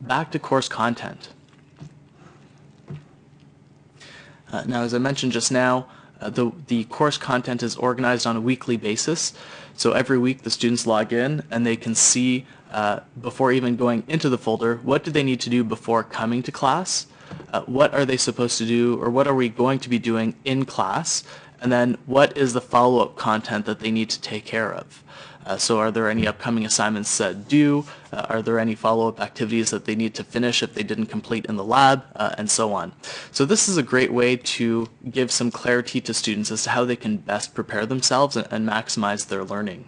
back to course content. Uh, now, as I mentioned just now, uh, the, the course content is organized on a weekly basis. So every week the students log in and they can see uh, before even going into the folder, what do they need to do before coming to class? Uh, what are they supposed to do or what are we going to be doing in class? And then what is the follow-up content that they need to take care of? Uh, so are there any upcoming assignments that due? Uh, are there any follow-up activities that they need to finish if they didn't complete in the lab, uh, and so on. So this is a great way to give some clarity to students as to how they can best prepare themselves and, and maximize their learning.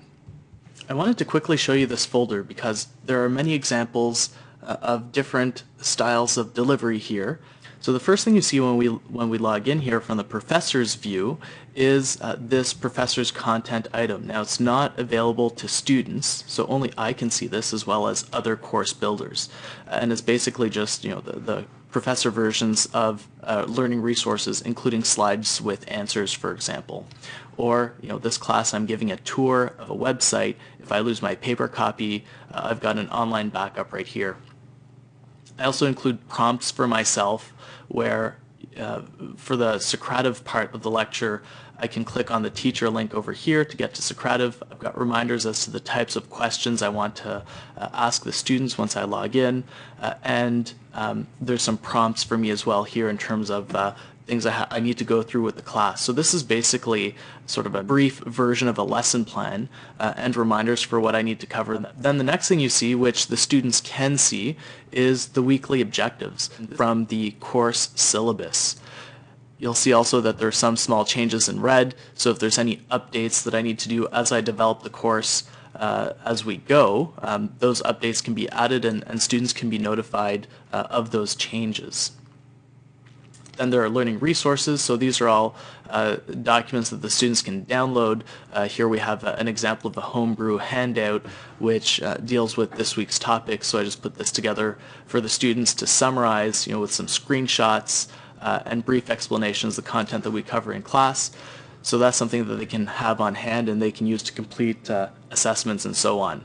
I wanted to quickly show you this folder because there are many examples of different styles of delivery here. So the first thing you see when we when we log in here from the professor's view is uh, this professor's content item. Now it's not available to students, so only I can see this as well as other course builders. and it's basically just you know the, the professor versions of uh, learning resources, including slides with answers, for example. Or, you know, this class I'm giving a tour of a website. If I lose my paper copy, uh, I've got an online backup right here. I also include prompts for myself where uh, for the Socrative part of the lecture, I can click on the teacher link over here to get to Socrative. I've got reminders as to the types of questions I want to uh, ask the students once I log in. Uh, and um, there's some prompts for me as well here in terms of uh, things I, I, need to go through with the class. So this is basically sort of a brief version of a lesson plan uh, and reminders for what I need to cover. Then the next thing you see, which the students can see, is the weekly objectives from the course syllabus. You'll see also that there are some small changes in red, so if there's any updates that I need to do as I develop the course uh, as we go, um, those updates can be added and, and students can be notified uh, of those changes. Then there are learning resources. So these are all uh, documents that the students can download. Uh, here we have uh, an example of a homebrew handout which uh, deals with this week's topic. So I just put this together for the students to summarize, you know, with some screenshots uh, and brief explanations of the content that we cover in class. So that's something that they can have on hand and they can use to complete uh, assessments and so on.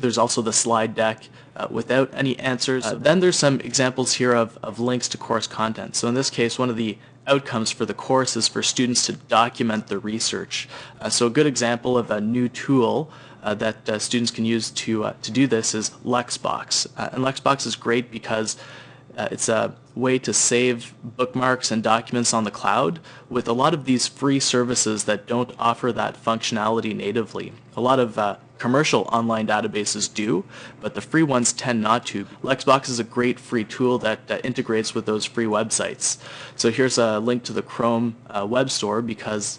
There's also the slide deck uh, without any answers. Uh, then there's some examples here of, of links to course content. So in this case, one of the outcomes for the course is for students to document the research. Uh, so a good example of a new tool uh, that uh, students can use to, uh, to do this is Lexbox. and Lexbox is great because it's a way to save bookmarks and documents on the cloud with a lot of these free services that don't offer that functionality natively. A lot of uh, commercial online databases do, but the free ones tend not to. Lexbox is a great free tool that integrates with those free websites. So here's a link to the Chrome uh, web store because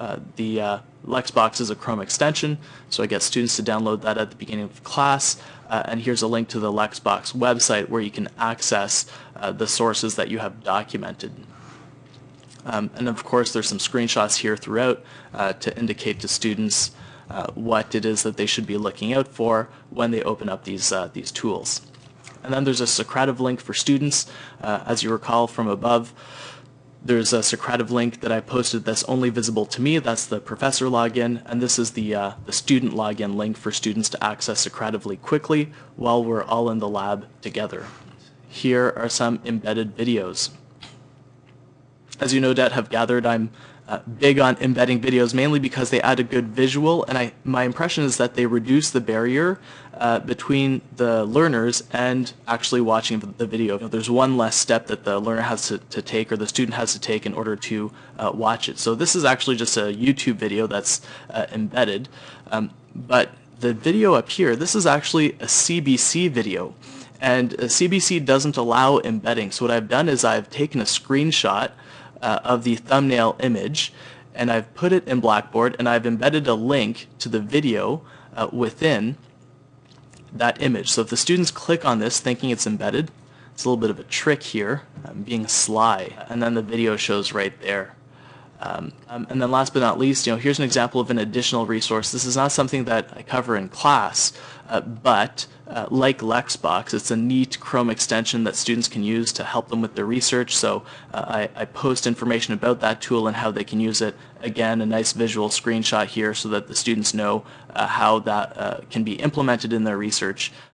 uh, the uh, Lexbox is a Chrome extension, so I get students to download that at the beginning of class. Uh, and here's a link to the Lexbox website where you can access uh, the sources that you have documented. Um, and of course, there's some screenshots here throughout to indicate to students uh, what it is that they should be looking out for when they open up these, uh, these tools. And then there's a Socrative link for students. Uh, as you recall from above, there's a Socrative link that I posted that's only visible to me. That's the professor login, and this is the, uh, the student login link for students to access Socratively quickly while we're all in the lab together. Here are some embedded videos. As you no doubt have gathered, I'm uh, big on embedding videos mainly because they add a good visual and I, my impression is that they reduce the barrier uh, between the learners and actually watching the video. You know, there's one less step that the learner has to, to, take or the student has to take in order to uh, watch it. So this is actually just a YouTube video that's uh, embedded um, but the video up here, this is actually a CBC video and CBC doesn't allow embedding. So what I've done is I've taken a screenshot uh, of the thumbnail image and I've put it in Blackboard and I've embedded a link to the video uh, within that image. So if the students click on this thinking it's embedded, it's a little bit of a trick here, I'm being sly, and then the video shows right there. Um, um, and then last but not least, you know, here's an example of an additional resource. This is not something that I cover in class, uh, but uh, like Lexbox, it's a neat Chrome extension that students can use to help them with their research. So uh, I, I, post information about that tool and how they can use it. Again, a nice visual screenshot here so that the students know uh, how that uh, can be implemented in their research.